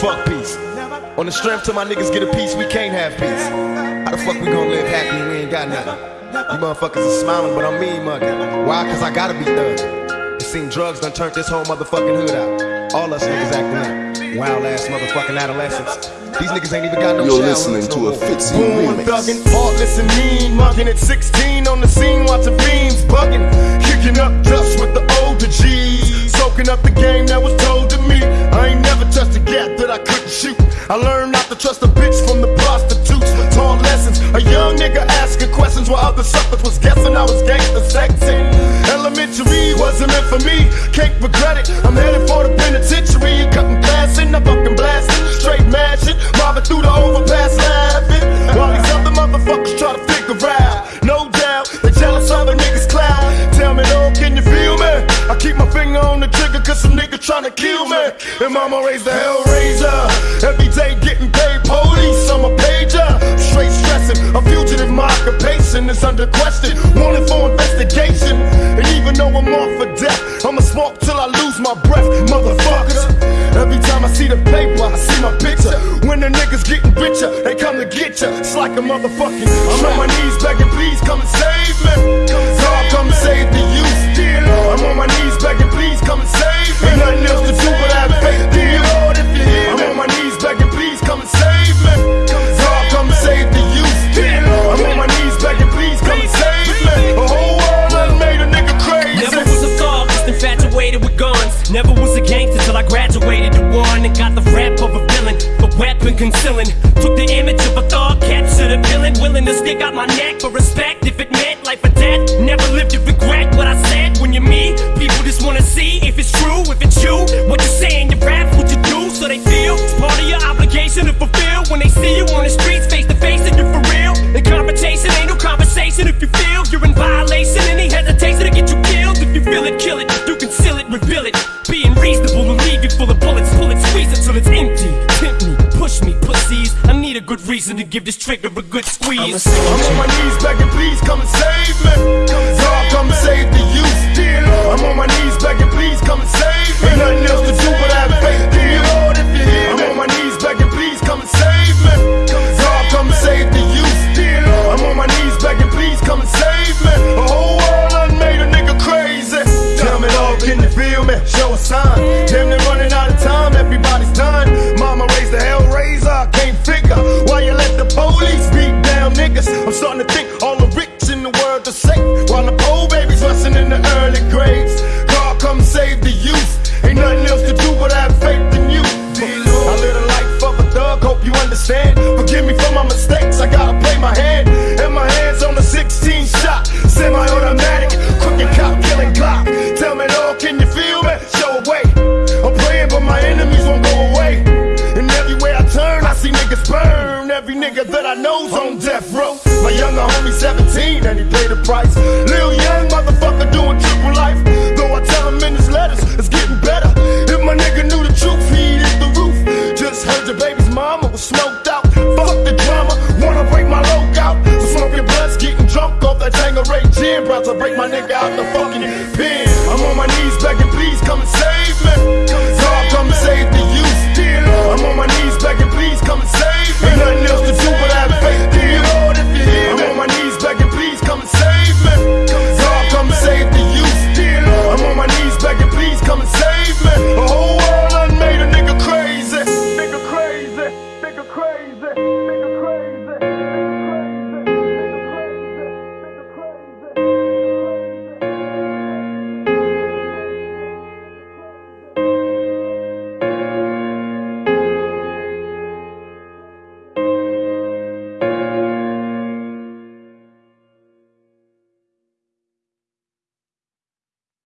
Fuck peace. On the strength till my niggas get a piece, we can't have peace. How the fuck we gonna live happy we ain't got nothing? You motherfuckers are smiling, but I'm mean mugging. Why? Cause I gotta be thug. It seem drugs done turned this whole motherfucking hood out. All us niggas acting up. Wild ass motherfucking adolescents. These niggas ain't even got no You're listening to no a. Fitzy Born remix. thuggin', heartless and mean, mugging at 16 on the scene, watching fiends bugging, kicking up dust with the older G's, soaking up the game bitch from the prostitutes. Taught lessons, a young nigga asking questions while other suckers was guessing I was gangster sexy. Elementary wasn't meant for me, can't regret it. I'm headed for the penitentiary, cutting glass in, I'm fucking blasting, straight mashing, robbing through the overpass laughing. While these other motherfuckers try to figure out, no doubt, they jealous other niggas cloud. Tell me though, can you feel me? I keep my finger on the trigger cause some nigga tryna kill me. And mama raised the hellraiser. Every occupation is under question. Wanted for investigation. And even though I'm off for death, I'ma smoke till I lose my breath, motherfuckers. Every time I see the paper, I see my picture. When the niggas getting richer, they come to get ya. It's like a motherfucking. I'm on my knees the concealing. Took the image of a thug, captured a villain, willing to stick out my neck for respect if it meant life or death. Never lived to regret what I said when you're me. People just wanna see if it's true, if it's you. What you say in your rap, what you do, so they feel it's part of your obligation to fulfill. When they see you on the streets, face to face, and you're for real. And confrontation ain't no conversation if you feel you're in violation. Any hesitation to get you killed. If you feel it, kill it. You conceal it, reveal it. Being reasonable full of bullets. Pull it, squeeze it till it's empty. Tempt me, push me, pussies. I need a good reason to give this trigger a good squeeze. I'm on my knees begging, please come and save me. God, come and save the youth. I'm on my knees begging, please come and save me. Ain't nothing else to do hand. Forgive me for my mistakes, I gotta play my hand. And my hands on the 16 shot, semi automatic, crooked cop killing clock. Tell me, Lord, can you feel me? Show away. I'm praying, but my enemies won't go away. And everywhere I turn, I see niggas burn. Every nigga that I know's on death row. My younger homie 17, and he paid the price. Lil Young motherfucker doing triple life. Though I tell him in his letters, it's getting about to break my nigga out the